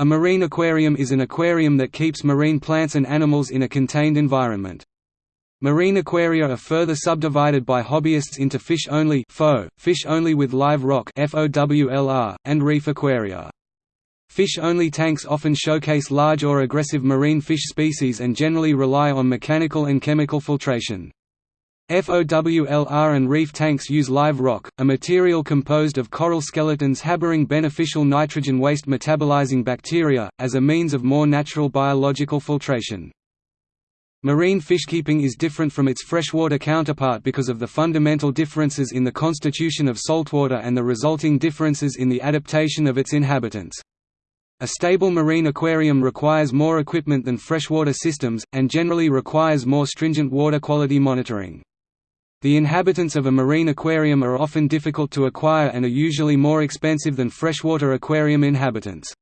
A marine aquarium is an aquarium that keeps marine plants and animals in a contained environment. Marine aquaria are further subdivided by hobbyists into fish-only fish only with live rock and reef aquaria. Fish-only tanks often showcase large or aggressive marine fish species and generally rely on mechanical and chemical filtration. FOWLR and reef tanks use live rock, a material composed of coral skeletons harboring beneficial nitrogen waste metabolizing bacteria, as a means of more natural biological filtration. Marine fishkeeping is different from its freshwater counterpart because of the fundamental differences in the constitution of saltwater and the resulting differences in the adaptation of its inhabitants. A stable marine aquarium requires more equipment than freshwater systems, and generally requires more stringent water quality monitoring. The inhabitants of a marine aquarium are often difficult to acquire and are usually more expensive than freshwater aquarium inhabitants.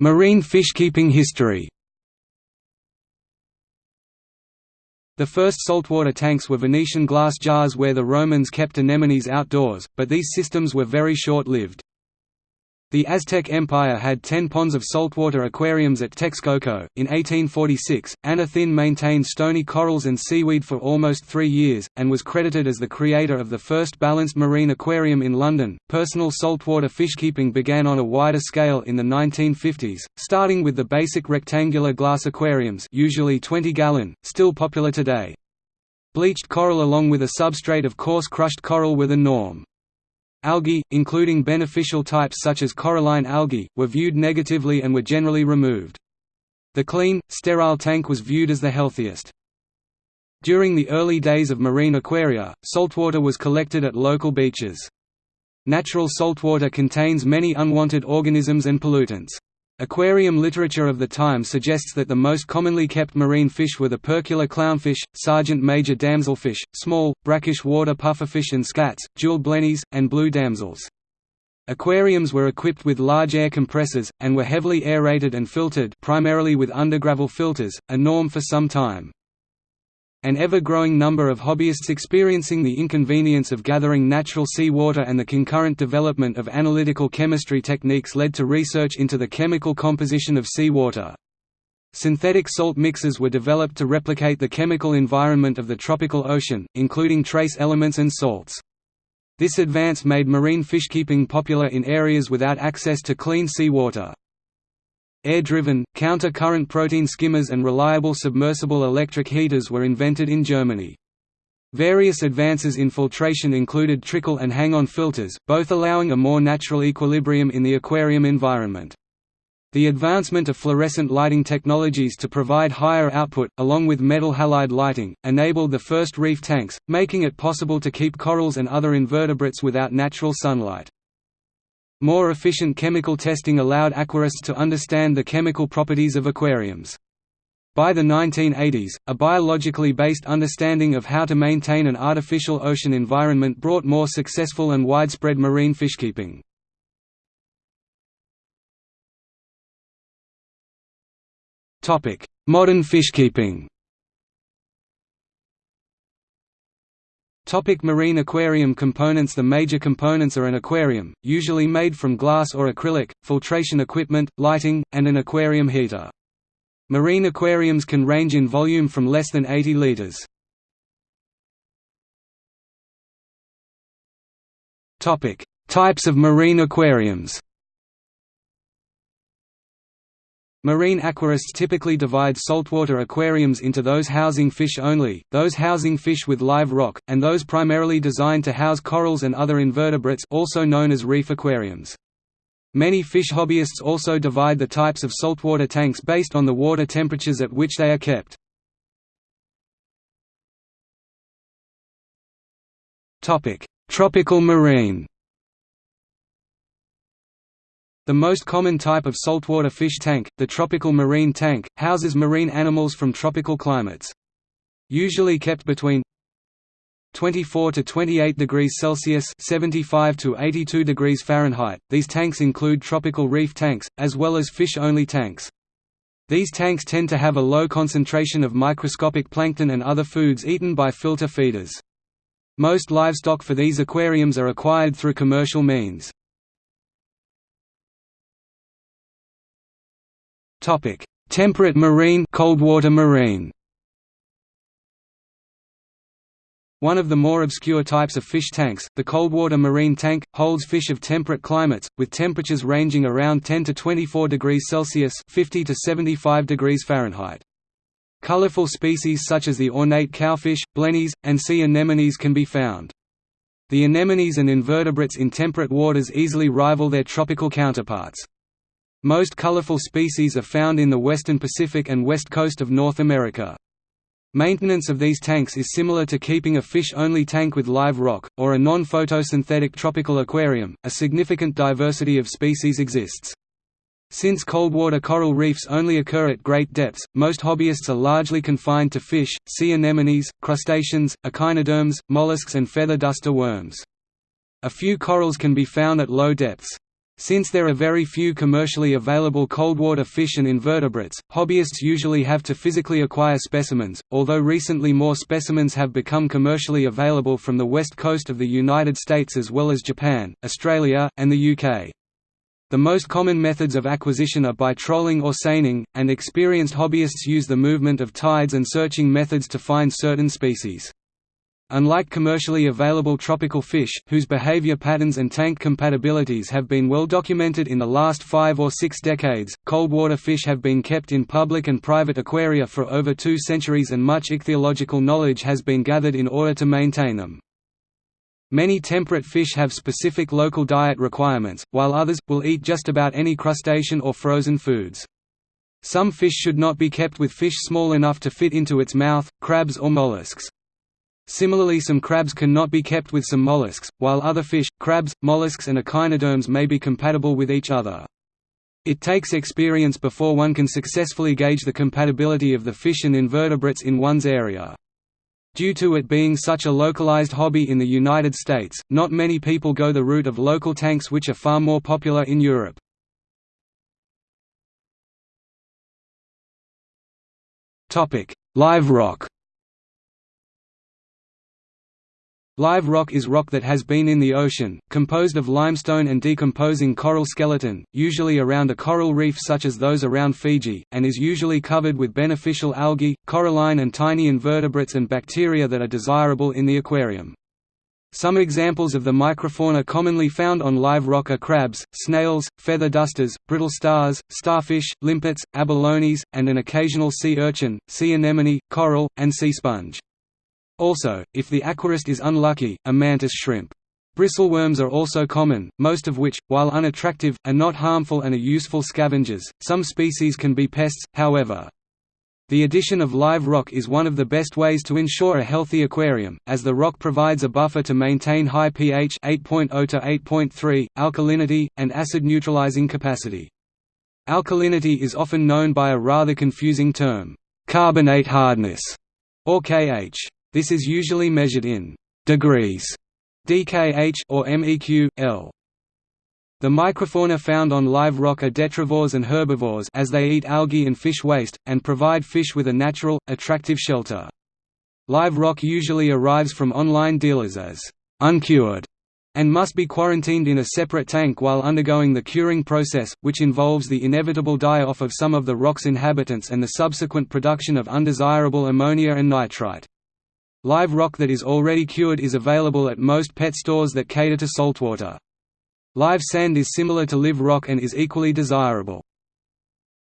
Marine fishkeeping history The first saltwater tanks were Venetian glass jars where the Romans kept anemones outdoors, but these systems were very short-lived. The Aztec Empire had ten ponds of saltwater aquariums at Texcoco. In 1846, Anna Thynne maintained stony corals and seaweed for almost three years, and was credited as the creator of the first balanced marine aquarium in London. Personal saltwater fishkeeping began on a wider scale in the 1950s, starting with the basic rectangular glass aquariums, usually 20 gallon, still popular today. Bleached coral along with a substrate of coarse crushed coral were the norm. Algae, including beneficial types such as coralline algae, were viewed negatively and were generally removed. The clean, sterile tank was viewed as the healthiest. During the early days of marine aquaria, saltwater was collected at local beaches. Natural saltwater contains many unwanted organisms and pollutants. Aquarium literature of the time suggests that the most commonly kept marine fish were the percula clownfish, sergeant major damselfish, small, brackish water pufferfish and scats, jewel blennies, and blue damsels. Aquariums were equipped with large air compressors, and were heavily aerated and filtered primarily with undergravel filters, a norm for some time. An ever-growing number of hobbyists experiencing the inconvenience of gathering natural seawater and the concurrent development of analytical chemistry techniques led to research into the chemical composition of seawater. Synthetic salt mixes were developed to replicate the chemical environment of the tropical ocean, including trace elements and salts. This advance made marine fishkeeping popular in areas without access to clean sea water. Air-driven, counter-current protein skimmers and reliable submersible electric heaters were invented in Germany. Various advances in filtration included trickle and hang-on filters, both allowing a more natural equilibrium in the aquarium environment. The advancement of fluorescent lighting technologies to provide higher output, along with metal halide lighting, enabled the first reef tanks, making it possible to keep corals and other invertebrates without natural sunlight. More efficient chemical testing allowed aquarists to understand the chemical properties of aquariums. By the 1980s, a biologically based understanding of how to maintain an artificial ocean environment brought more successful and widespread marine fishkeeping. Modern fishkeeping Topic marine aquarium components The major components are an aquarium, usually made from glass or acrylic, filtration equipment, lighting, and an aquarium heater. Marine aquariums can range in volume from less than 80 liters. Types of marine aquariums. Marine aquarists typically divide saltwater aquariums into those housing fish only, those housing fish with live rock, and those primarily designed to house corals and other invertebrates also known as reef aquariums. Many fish hobbyists also divide the types of saltwater tanks based on the water temperatures at which they are kept. Tropical marine the most common type of saltwater fish tank, the tropical marine tank, houses marine animals from tropical climates. Usually kept between 24 to 28 degrees Celsius 75 to 82 degrees Fahrenheit. These tanks include tropical reef tanks, as well as fish-only tanks. These tanks tend to have a low concentration of microscopic plankton and other foods eaten by filter feeders. Most livestock for these aquariums are acquired through commercial means. Temperate marine coldwater marine One of the more obscure types of fish tanks, the coldwater marine tank, holds fish of temperate climates, with temperatures ranging around 10 to 24 degrees Celsius 50 to 75 degrees Fahrenheit. Colorful species such as the ornate cowfish, blennies, and sea anemones can be found. The anemones and invertebrates in temperate waters easily rival their tropical counterparts. Most colorful species are found in the western Pacific and west coast of North America. Maintenance of these tanks is similar to keeping a fish-only tank with live rock, or a non-photosynthetic tropical aquarium. A significant diversity of species exists. Since coldwater coral reefs only occur at great depths, most hobbyists are largely confined to fish, sea anemones, crustaceans, echinoderms, mollusks and feather duster worms. A few corals can be found at low depths. Since there are very few commercially available coldwater fish and invertebrates, hobbyists usually have to physically acquire specimens, although recently more specimens have become commercially available from the west coast of the United States as well as Japan, Australia, and the UK. The most common methods of acquisition are by trolling or seining, and experienced hobbyists use the movement of tides and searching methods to find certain species. Unlike commercially available tropical fish, whose behavior patterns and tank compatibilities have been well documented in the last five or six decades, coldwater fish have been kept in public and private aquaria for over two centuries and much ichthyological knowledge has been gathered in order to maintain them. Many temperate fish have specific local diet requirements, while others, will eat just about any crustacean or frozen foods. Some fish should not be kept with fish small enough to fit into its mouth, crabs or mollusks. Similarly some crabs cannot be kept with some mollusks, while other fish, crabs, mollusks and echinoderms may be compatible with each other. It takes experience before one can successfully gauge the compatibility of the fish and invertebrates in one's area. Due to it being such a localized hobby in the United States, not many people go the route of local tanks which are far more popular in Europe. Live rock Live rock is rock that has been in the ocean, composed of limestone and decomposing coral skeleton, usually around a coral reef such as those around Fiji, and is usually covered with beneficial algae, coralline and tiny invertebrates and bacteria that are desirable in the aquarium. Some examples of the microfauna commonly found on live rock are crabs, snails, feather dusters, brittle stars, starfish, limpets, abalones, and an occasional sea urchin, sea anemone, coral, and sea sponge. Also, if the aquarist is unlucky, a mantis shrimp. Bristleworms are also common, most of which, while unattractive, are not harmful and are useful scavengers. Some species can be pests, however. The addition of live rock is one of the best ways to ensure a healthy aquarium, as the rock provides a buffer to maintain high pH 8.0 to 8.3, alkalinity, and acid neutralizing capacity. Alkalinity is often known by a rather confusing term, carbonate hardness, or KH. This is usually measured in degrees dkh or meq, L. The microfauna found on live rock are detrivores and herbivores as they eat algae and fish waste, and provide fish with a natural, attractive shelter. Live rock usually arrives from online dealers as uncured and must be quarantined in a separate tank while undergoing the curing process, which involves the inevitable die-off of some of the rock's inhabitants and the subsequent production of undesirable ammonia and nitrite. Live rock that is already cured is available at most pet stores that cater to saltwater. Live sand is similar to live rock and is equally desirable.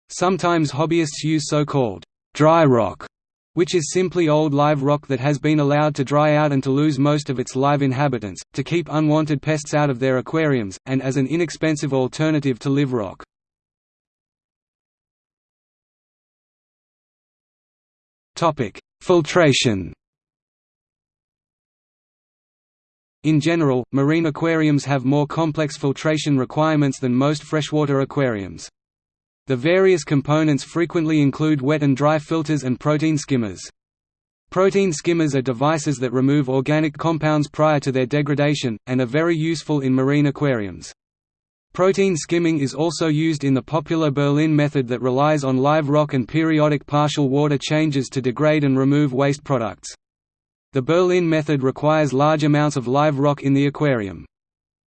Sometimes hobbyists use so-called dry rock, which is simply old live rock that has been allowed to dry out and to lose most of its live inhabitants, to keep unwanted pests out of their aquariums, and as an inexpensive alternative to live rock. Filtration In general, marine aquariums have more complex filtration requirements than most freshwater aquariums. The various components frequently include wet and dry filters and protein skimmers. Protein skimmers are devices that remove organic compounds prior to their degradation, and are very useful in marine aquariums. Protein skimming is also used in the popular Berlin method that relies on live rock and periodic partial water changes to degrade and remove waste products. The Berlin method requires large amounts of live rock in the aquarium.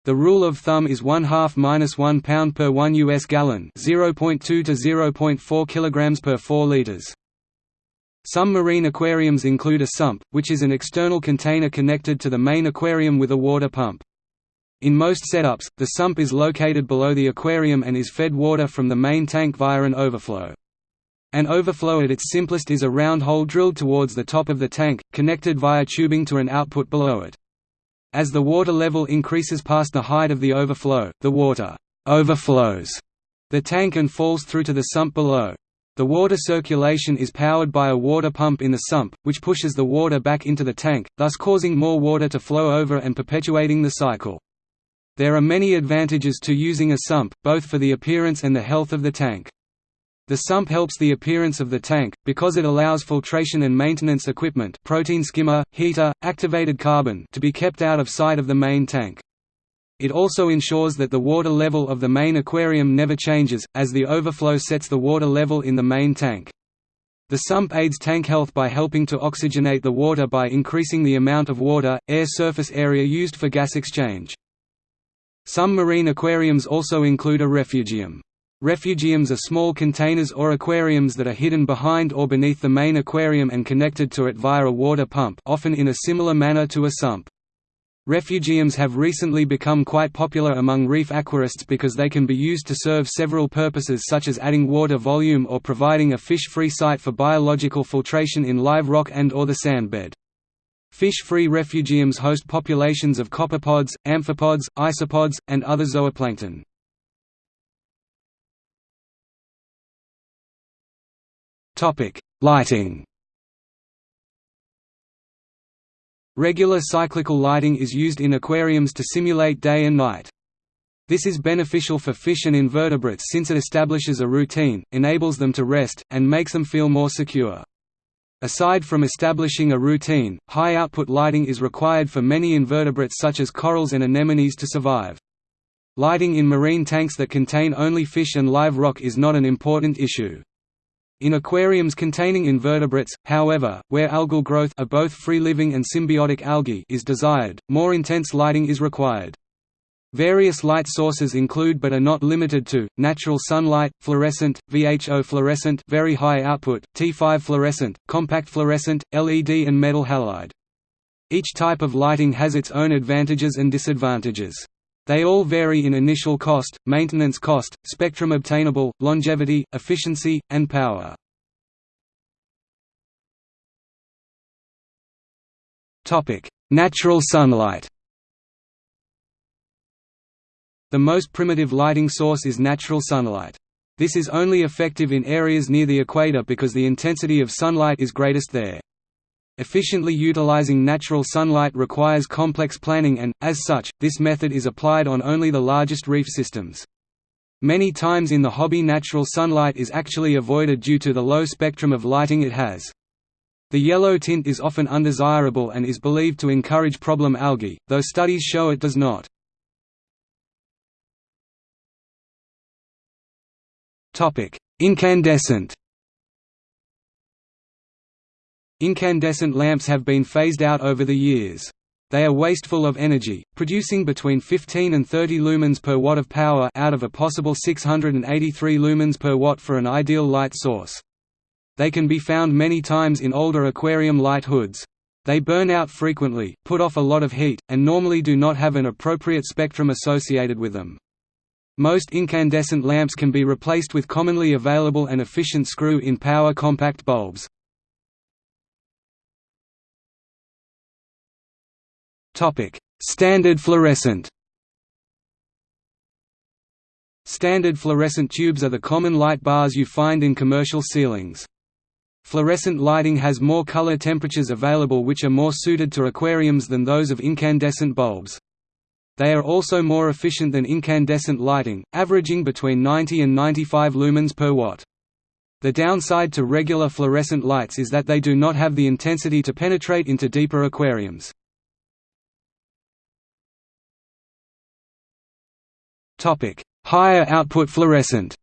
The rule of thumb is 1 half minus 1 pound per 1 US gallon 0.2 to 0.4 kilograms per 4 liters. Some marine aquariums include a sump, which is an external container connected to the main aquarium with a water pump. In most setups, the sump is located below the aquarium and is fed water from the main tank via an overflow. An overflow at its simplest is a round hole drilled towards the top of the tank, connected via tubing to an output below it. As the water level increases past the height of the overflow, the water overflows the tank and falls through to the sump below. The water circulation is powered by a water pump in the sump, which pushes the water back into the tank, thus causing more water to flow over and perpetuating the cycle. There are many advantages to using a sump, both for the appearance and the health of the tank. The sump helps the appearance of the tank, because it allows filtration and maintenance equipment protein skimmer, heater, activated carbon to be kept out of sight of the main tank. It also ensures that the water level of the main aquarium never changes, as the overflow sets the water level in the main tank. The sump aids tank health by helping to oxygenate the water by increasing the amount of water, air surface area used for gas exchange. Some marine aquariums also include a refugium. Refugiums are small containers or aquariums that are hidden behind or beneath the main aquarium and connected to it via a water pump often in a similar manner to a sump. Refugiums have recently become quite popular among reef aquarists because they can be used to serve several purposes such as adding water volume or providing a fish-free site for biological filtration in live rock and or the sandbed. Fish-free refugiums host populations of copepods, amphipods, isopods, and other zooplankton. Lighting Regular cyclical lighting is used in aquariums to simulate day and night. This is beneficial for fish and invertebrates since it establishes a routine, enables them to rest, and makes them feel more secure. Aside from establishing a routine, high-output lighting is required for many invertebrates such as corals and anemones to survive. Lighting in marine tanks that contain only fish and live rock is not an important issue. In aquariums containing invertebrates, however, where algal growth of both free-living and symbiotic algae is desired, more intense lighting is required. Various light sources include but are not limited to, natural sunlight, fluorescent, VHO fluorescent very high output, T5 fluorescent, compact fluorescent, LED and metal halide. Each type of lighting has its own advantages and disadvantages. They all vary in initial cost, maintenance cost, spectrum obtainable, longevity, efficiency, and power. Natural sunlight the most primitive lighting source is natural sunlight. This is only effective in areas near the equator because the intensity of sunlight is greatest there. Efficiently utilizing natural sunlight requires complex planning and, as such, this method is applied on only the largest reef systems. Many times in the hobby natural sunlight is actually avoided due to the low spectrum of lighting it has. The yellow tint is often undesirable and is believed to encourage problem algae, though studies show it does not. Incandescent Incandescent lamps have been phased out over the years. They are wasteful of energy, producing between 15 and 30 lumens per watt of power out of a possible 683 lumens per watt for an ideal light source. They can be found many times in older aquarium light hoods. They burn out frequently, put off a lot of heat, and normally do not have an appropriate spectrum associated with them. Most incandescent lamps can be replaced with commonly available and efficient screw-in power compact bulbs. Standard fluorescent Standard fluorescent tubes are the common light bars you find in commercial ceilings. Fluorescent lighting has more color temperatures available which are more suited to aquariums than those of incandescent bulbs. They are also more efficient than incandescent lighting, averaging between 90 and 95 lumens per watt. The downside to regular fluorescent lights is that they do not have the intensity to penetrate into deeper aquariums. Higher output fluorescent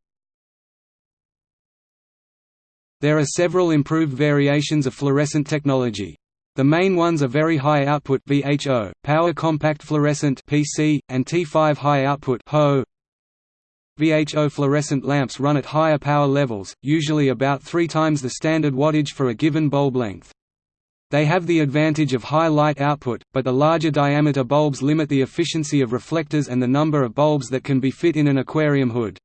There are several improved variations of fluorescent technology. The main ones are very high output VHO, power compact fluorescent PC, and T5 high output HO. VHO fluorescent lamps run at higher power levels, usually about three times the standard wattage for a given bulb length. They have the advantage of high light output, but the larger diameter bulbs limit the efficiency of reflectors and the number of bulbs that can be fit in an aquarium hood.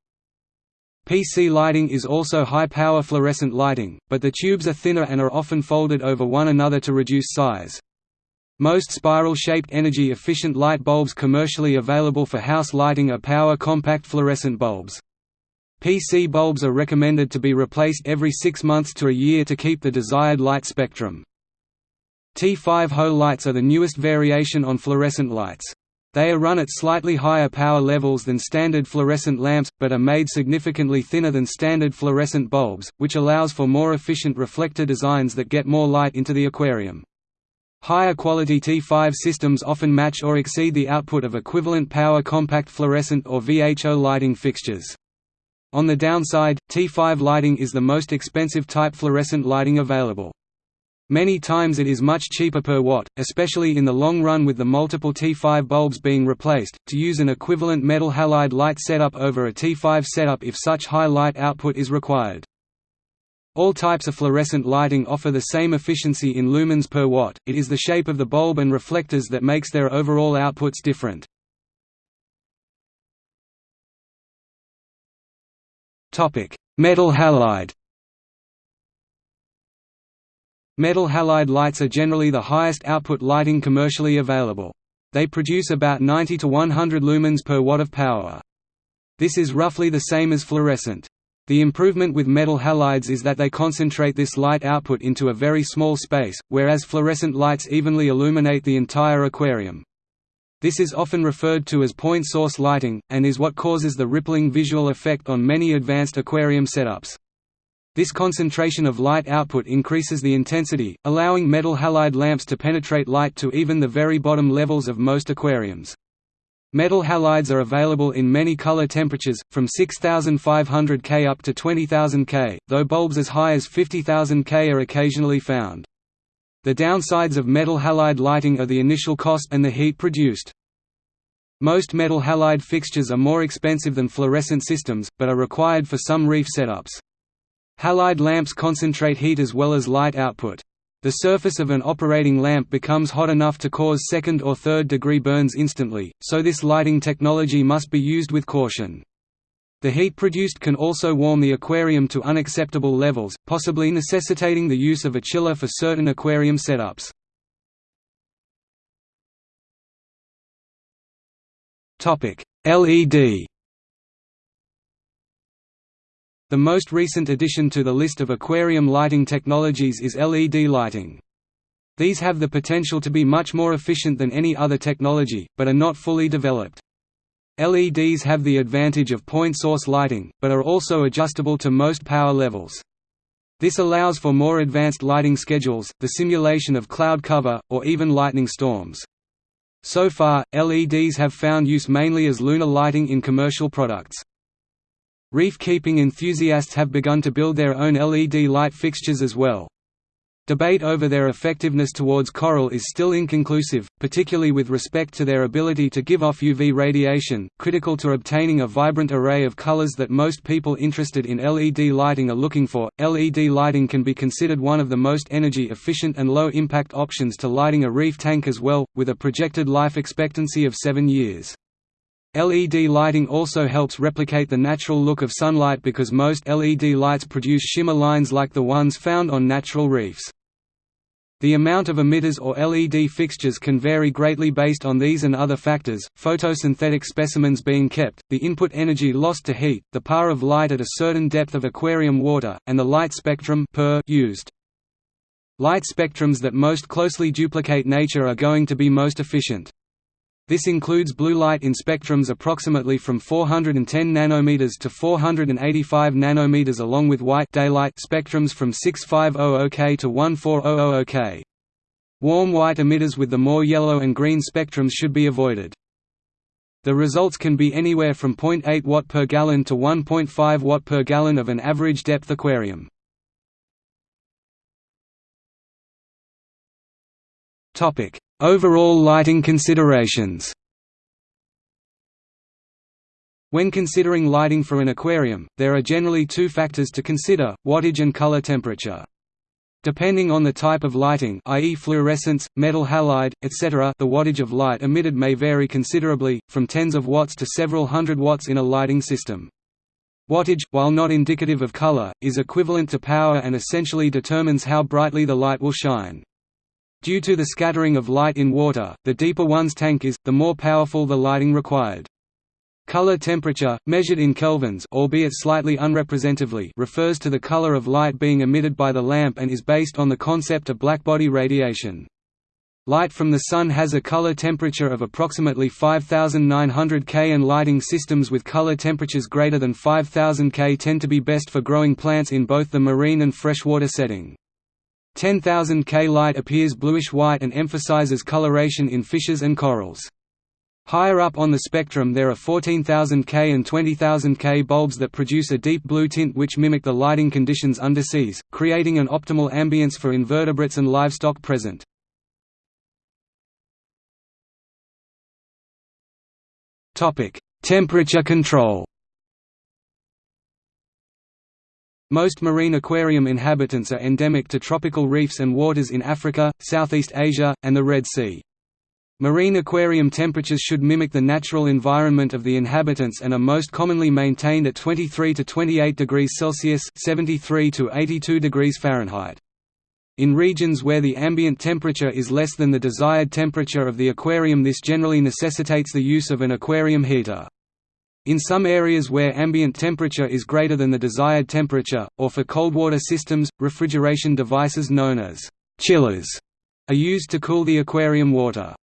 PC lighting is also high-power fluorescent lighting, but the tubes are thinner and are often folded over one another to reduce size. Most spiral-shaped energy-efficient light bulbs commercially available for house lighting are power compact fluorescent bulbs. PC bulbs are recommended to be replaced every six months to a year to keep the desired light spectrum. T5 HO lights are the newest variation on fluorescent lights. They are run at slightly higher power levels than standard fluorescent lamps, but are made significantly thinner than standard fluorescent bulbs, which allows for more efficient reflector designs that get more light into the aquarium. Higher quality T5 systems often match or exceed the output of equivalent power compact fluorescent or VHO lighting fixtures. On the downside, T5 lighting is the most expensive type fluorescent lighting available. Many times it is much cheaper per watt, especially in the long run with the multiple T5 bulbs being replaced, to use an equivalent metal halide light setup over a T5 setup if such high light output is required. All types of fluorescent lighting offer the same efficiency in lumens per watt, it is the shape of the bulb and reflectors that makes their overall outputs different. Metal halide Metal halide lights are generally the highest output lighting commercially available. They produce about 90 to 100 lumens per watt of power. This is roughly the same as fluorescent. The improvement with metal halides is that they concentrate this light output into a very small space, whereas fluorescent lights evenly illuminate the entire aquarium. This is often referred to as point source lighting, and is what causes the rippling visual effect on many advanced aquarium setups. This concentration of light output increases the intensity, allowing metal halide lamps to penetrate light to even the very bottom levels of most aquariums. Metal halides are available in many color temperatures, from 6500 K up to 20000 K, though bulbs as high as 50000 K are occasionally found. The downsides of metal halide lighting are the initial cost and the heat produced. Most metal halide fixtures are more expensive than fluorescent systems, but are required for some reef setups. Halide lamps concentrate heat as well as light output. The surface of an operating lamp becomes hot enough to cause second or third degree burns instantly, so this lighting technology must be used with caution. The heat produced can also warm the aquarium to unacceptable levels, possibly necessitating the use of a chiller for certain aquarium setups. LED the most recent addition to the list of aquarium lighting technologies is LED lighting. These have the potential to be much more efficient than any other technology, but are not fully developed. LEDs have the advantage of point source lighting, but are also adjustable to most power levels. This allows for more advanced lighting schedules, the simulation of cloud cover, or even lightning storms. So far, LEDs have found use mainly as lunar lighting in commercial products. Reef-keeping enthusiasts have begun to build their own LED light fixtures as well. Debate over their effectiveness towards coral is still inconclusive, particularly with respect to their ability to give off UV radiation, critical to obtaining a vibrant array of colors that most people interested in LED lighting are looking for. LED lighting can be considered one of the most energy efficient and low impact options to lighting a reef tank as well, with a projected life expectancy of 7 years. LED lighting also helps replicate the natural look of sunlight because most LED lights produce shimmer lines like the ones found on natural reefs. The amount of emitters or LED fixtures can vary greatly based on these and other factors, photosynthetic specimens being kept, the input energy lost to heat, the power of light at a certain depth of aquarium water, and the light spectrum per used. Light spectrums that most closely duplicate nature are going to be most efficient. This includes blue light in spectrums approximately from 410 nanometers to 485 nanometers along with white daylight spectrums from 6500 K to 1400 K. Warm white emitters with the more yellow and green spectrums should be avoided. The results can be anywhere from 0.8 watt per gallon to 1.5 watt per gallon of an average depth aquarium. Overall lighting considerations When considering lighting for an aquarium, there are generally two factors to consider, wattage and color temperature. Depending on the type of lighting i.e. fluorescence, metal halide, etc. the wattage of light emitted may vary considerably, from tens of watts to several hundred watts in a lighting system. Wattage, while not indicative of color, is equivalent to power and essentially determines how brightly the light will shine. Due to the scattering of light in water, the deeper one's tank is, the more powerful the lighting required. Color temperature, measured in kelvins albeit slightly unrepresentatively refers to the color of light being emitted by the lamp and is based on the concept of blackbody radiation. Light from the Sun has a color temperature of approximately 5900 K and lighting systems with color temperatures greater than 5000 K tend to be best for growing plants in both the marine and freshwater setting. 10,000 K light appears bluish-white and emphasizes coloration in fishes and corals. Higher up on the spectrum there are 14,000 K and 20,000 K bulbs that produce a deep blue tint which mimic the lighting conditions underseas, creating an optimal ambience for invertebrates and livestock present. Temperature control Most marine aquarium inhabitants are endemic to tropical reefs and waters in Africa, Southeast Asia, and the Red Sea. Marine aquarium temperatures should mimic the natural environment of the inhabitants and are most commonly maintained at 23 to 28 degrees Celsius (73 to 82 degrees Fahrenheit). In regions where the ambient temperature is less than the desired temperature of the aquarium this generally necessitates the use of an aquarium heater. In some areas where ambient temperature is greater than the desired temperature, or for coldwater systems, refrigeration devices known as chillers are used to cool the aquarium water.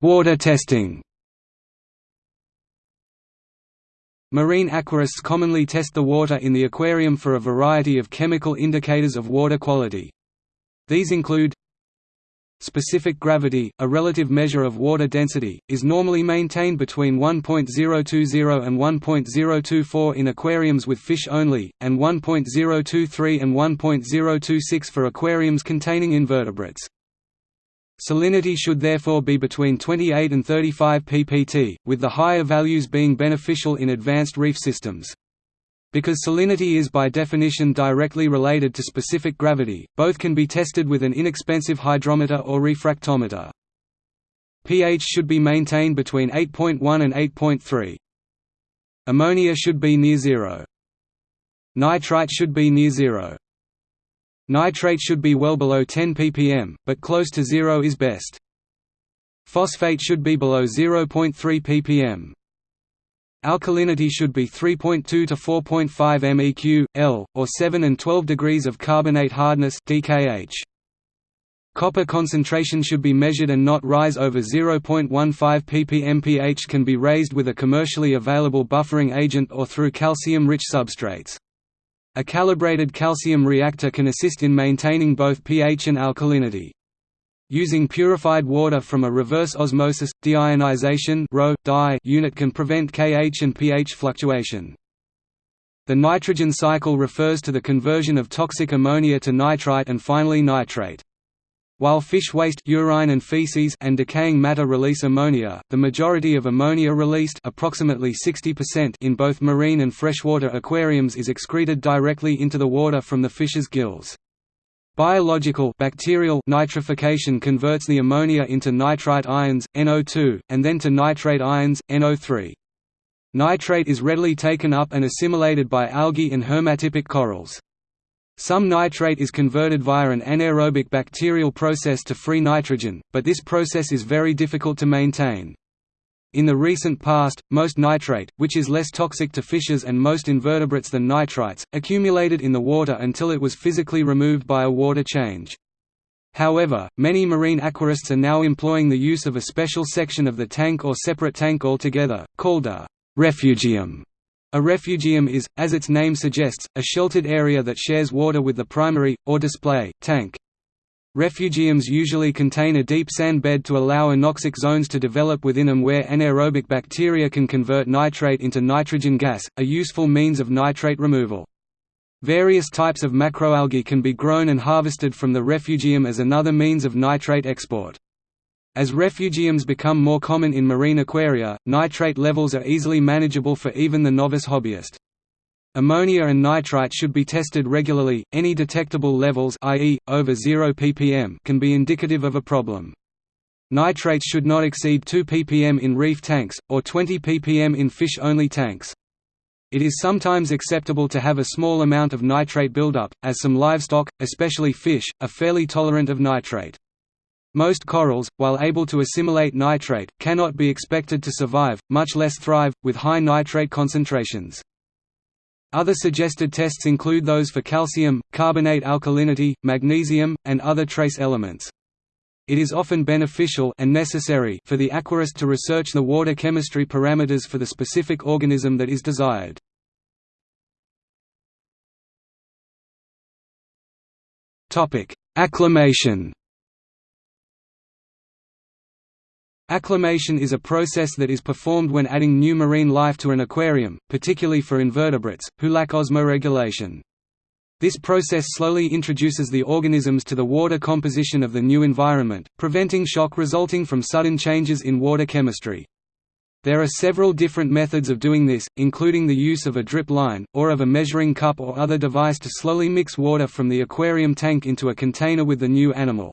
Water testing Marine aquarists commonly test the water in the aquarium for a variety of chemical indicators of water quality. These include Specific gravity, a relative measure of water density, is normally maintained between 1.020 and 1.024 in aquariums with fish only, and 1.023 and 1.026 for aquariums containing invertebrates. Salinity should therefore be between 28 and 35 ppt, with the higher values being beneficial in advanced reef systems. Because salinity is by definition directly related to specific gravity, both can be tested with an inexpensive hydrometer or refractometer. pH should be maintained between 8.1 and 8.3. Ammonia should be near zero. Nitrite should be near zero. Nitrate should be well below 10 ppm, but close to zero is best. Phosphate should be below 0.3 ppm. Alkalinity should be 3.2 to 4.5 meq, L, or 7 and 12 degrees of carbonate hardness DKH. Copper concentration should be measured and not rise over 0.15 ppm pH can be raised with a commercially available buffering agent or through calcium-rich substrates. A calibrated calcium reactor can assist in maintaining both pH and alkalinity. Using purified water from a reverse osmosis, deionization unit can prevent Kh and pH fluctuation. The nitrogen cycle refers to the conversion of toxic ammonia to nitrite and finally nitrate. While fish waste urine and, feces and decaying matter release ammonia, the majority of ammonia released approximately 60% in both marine and freshwater aquariums is excreted directly into the water from the fish's gills. Biological bacterial nitrification converts the ammonia into nitrite ions, NO2, and then to nitrate ions, NO3. Nitrate is readily taken up and assimilated by algae and hermatypic corals. Some nitrate is converted via an anaerobic bacterial process to free nitrogen, but this process is very difficult to maintain. In the recent past, most nitrate, which is less toxic to fishes and most invertebrates than nitrites, accumulated in the water until it was physically removed by a water change. However, many marine aquarists are now employing the use of a special section of the tank or separate tank altogether, called a refugium a refugium is, as its name suggests, a sheltered area that shares water with the primary, or display, tank. Refugiums usually contain a deep sand bed to allow anoxic zones to develop within them where anaerobic bacteria can convert nitrate into nitrogen gas, a useful means of nitrate removal. Various types of macroalgae can be grown and harvested from the refugium as another means of nitrate export. As refugiums become more common in marine aquaria, nitrate levels are easily manageable for even the novice hobbyist. Ammonia and nitrite should be tested regularly. Any detectable levels, i.e., over 0 ppm, can be indicative of a problem. Nitrates should not exceed 2 ppm in reef tanks, or 20 ppm in fish-only tanks. It is sometimes acceptable to have a small amount of nitrate buildup, as some livestock, especially fish, are fairly tolerant of nitrate. Most corals, while able to assimilate nitrate, cannot be expected to survive, much less thrive, with high nitrate concentrations. Other suggested tests include those for calcium, carbonate alkalinity, magnesium, and other trace elements. It is often beneficial and necessary for the aquarist to research the water chemistry parameters for the specific organism that is desired. Acclimation Acclimation is a process that is performed when adding new marine life to an aquarium, particularly for invertebrates, who lack osmoregulation. This process slowly introduces the organisms to the water composition of the new environment, preventing shock resulting from sudden changes in water chemistry. There are several different methods of doing this, including the use of a drip line, or of a measuring cup or other device to slowly mix water from the aquarium tank into a container with the new animal.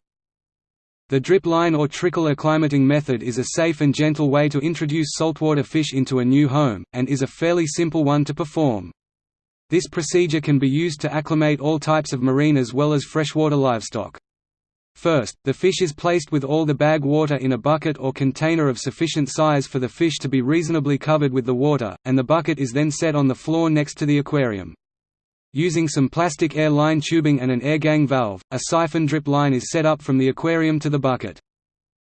The drip line or trickle acclimating method is a safe and gentle way to introduce saltwater fish into a new home, and is a fairly simple one to perform. This procedure can be used to acclimate all types of marine as well as freshwater livestock. First, the fish is placed with all the bag water in a bucket or container of sufficient size for the fish to be reasonably covered with the water, and the bucket is then set on the floor next to the aquarium. Using some plastic air line tubing and an airgang valve, a siphon drip line is set up from the aquarium to the bucket.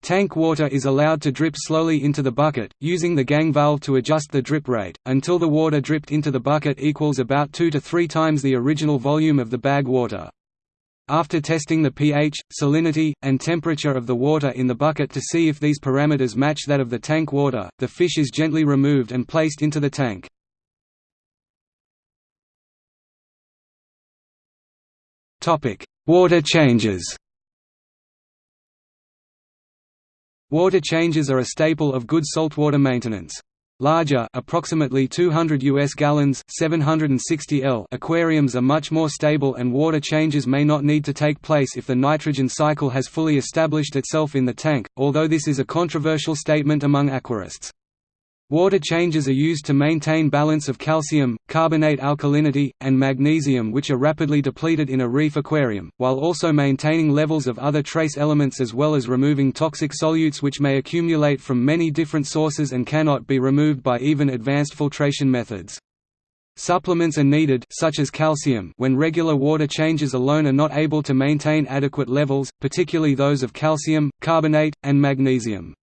Tank water is allowed to drip slowly into the bucket, using the gang valve to adjust the drip rate, until the water dripped into the bucket equals about 2 to 3 times the original volume of the bag water. After testing the pH, salinity, and temperature of the water in the bucket to see if these parameters match that of the tank water, the fish is gently removed and placed into the tank. Water changes Water changes are a staple of good saltwater maintenance. Larger approximately 200 US gallons 760 L aquariums are much more stable and water changes may not need to take place if the nitrogen cycle has fully established itself in the tank, although this is a controversial statement among aquarists. Water changes are used to maintain balance of calcium, carbonate alkalinity, and magnesium which are rapidly depleted in a reef aquarium, while also maintaining levels of other trace elements as well as removing toxic solutes which may accumulate from many different sources and cannot be removed by even advanced filtration methods. Supplements are needed such as calcium when regular water changes alone are not able to maintain adequate levels, particularly those of calcium, carbonate, and magnesium.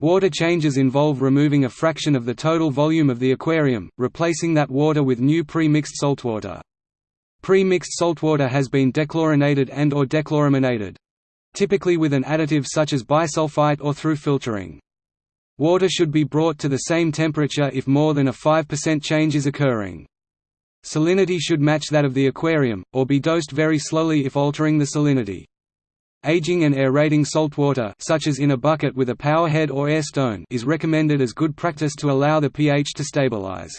Water changes involve removing a fraction of the total volume of the aquarium, replacing that water with new pre-mixed saltwater. Pre-mixed saltwater has been dechlorinated and or dechloraminated. Typically with an additive such as bisulfite or through filtering. Water should be brought to the same temperature if more than a 5% change is occurring. Salinity should match that of the aquarium, or be dosed very slowly if altering the salinity. Aging and aerating saltwater such as in a bucket with a powerhead or air stone is recommended as good practice to allow the pH to stabilize.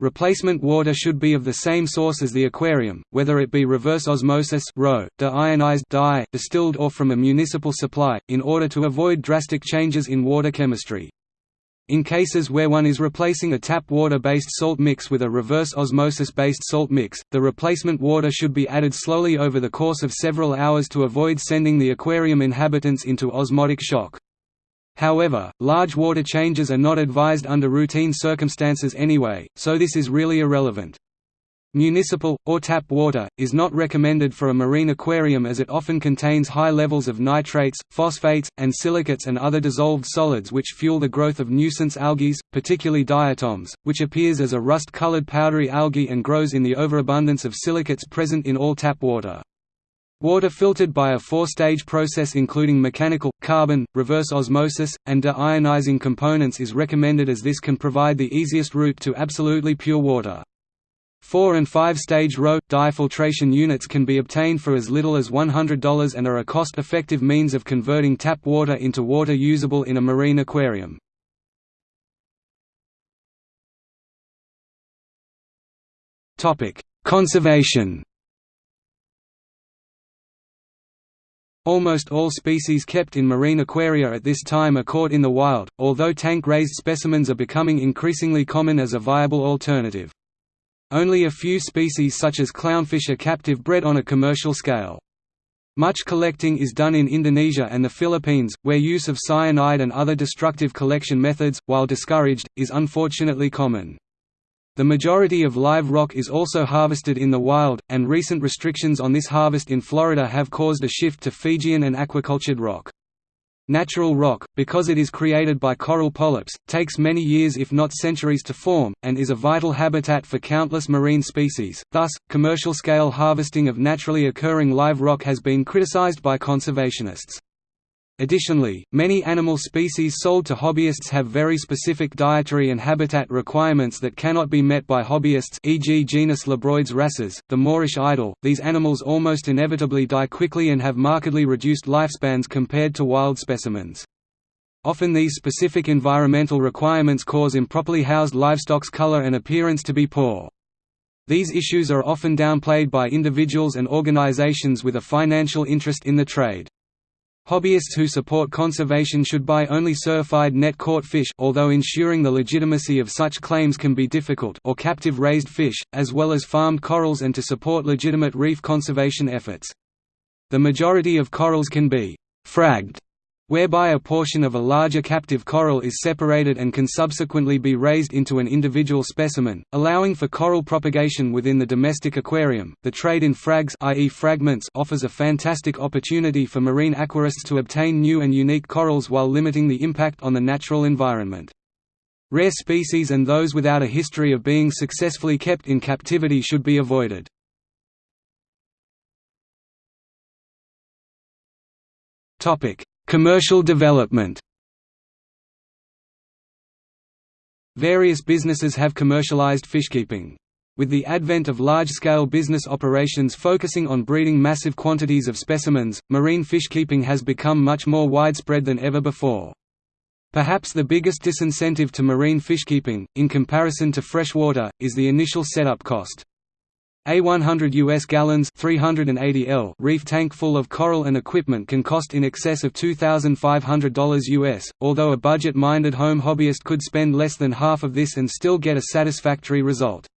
Replacement water should be of the same source as the aquarium, whether it be reverse osmosis deionized DI, distilled or from a municipal supply, in order to avoid drastic changes in water chemistry. In cases where one is replacing a tap water-based salt mix with a reverse osmosis-based salt mix, the replacement water should be added slowly over the course of several hours to avoid sending the aquarium inhabitants into osmotic shock. However, large water changes are not advised under routine circumstances anyway, so this is really irrelevant. Municipal, or tap water, is not recommended for a marine aquarium as it often contains high levels of nitrates, phosphates, and silicates and other dissolved solids which fuel the growth of nuisance algae, particularly diatoms, which appears as a rust-colored powdery algae and grows in the overabundance of silicates present in all tap water. Water filtered by a four-stage process including mechanical, carbon, reverse osmosis, and deionizing components is recommended as this can provide the easiest route to absolutely pure water. Four- and five-stage RO, DI filtration units can be obtained for as little as $100 and are a cost-effective means of converting tap water into water usable in a marine aquarium. Conservation Almost all species kept in marine aquaria at this time are caught in the wild, although tank-raised specimens are becoming increasingly common as a viable alternative. Only a few species such as clownfish are captive bred on a commercial scale. Much collecting is done in Indonesia and the Philippines, where use of cyanide and other destructive collection methods, while discouraged, is unfortunately common. The majority of live rock is also harvested in the wild, and recent restrictions on this harvest in Florida have caused a shift to Fijian and aquacultured rock. Natural rock, because it is created by coral polyps, takes many years if not centuries to form, and is a vital habitat for countless marine species, thus, commercial-scale harvesting of naturally occurring live rock has been criticized by conservationists. Additionally, many animal species sold to hobbyists have very specific dietary and habitat requirements that cannot be met by hobbyists e.g. genus Labroides wrasses, the Moorish idol. These animals almost inevitably die quickly and have markedly reduced lifespans compared to wild specimens. Often these specific environmental requirements cause improperly housed livestock's color and appearance to be poor. These issues are often downplayed by individuals and organizations with a financial interest in the trade. Hobbyists who support conservation should buy only certified net caught fish although ensuring the legitimacy of such claims can be difficult or captive raised fish, as well as farmed corals and to support legitimate reef conservation efforts. The majority of corals can be «fragged» whereby a portion of a larger captive coral is separated and can subsequently be raised into an individual specimen, allowing for coral propagation within the domestic aquarium. The trade in frags i.e. fragments offers a fantastic opportunity for marine aquarists to obtain new and unique corals while limiting the impact on the natural environment. Rare species and those without a history of being successfully kept in captivity should be avoided. Topic: Commercial development Various businesses have commercialized fishkeeping. With the advent of large-scale business operations focusing on breeding massive quantities of specimens, marine fishkeeping has become much more widespread than ever before. Perhaps the biggest disincentive to marine fishkeeping, in comparison to freshwater, is the initial setup cost. A 100 US gallons 380 L reef tank full of coral and equipment can cost in excess of $2,500 US, although a budget-minded home hobbyist could spend less than half of this and still get a satisfactory result.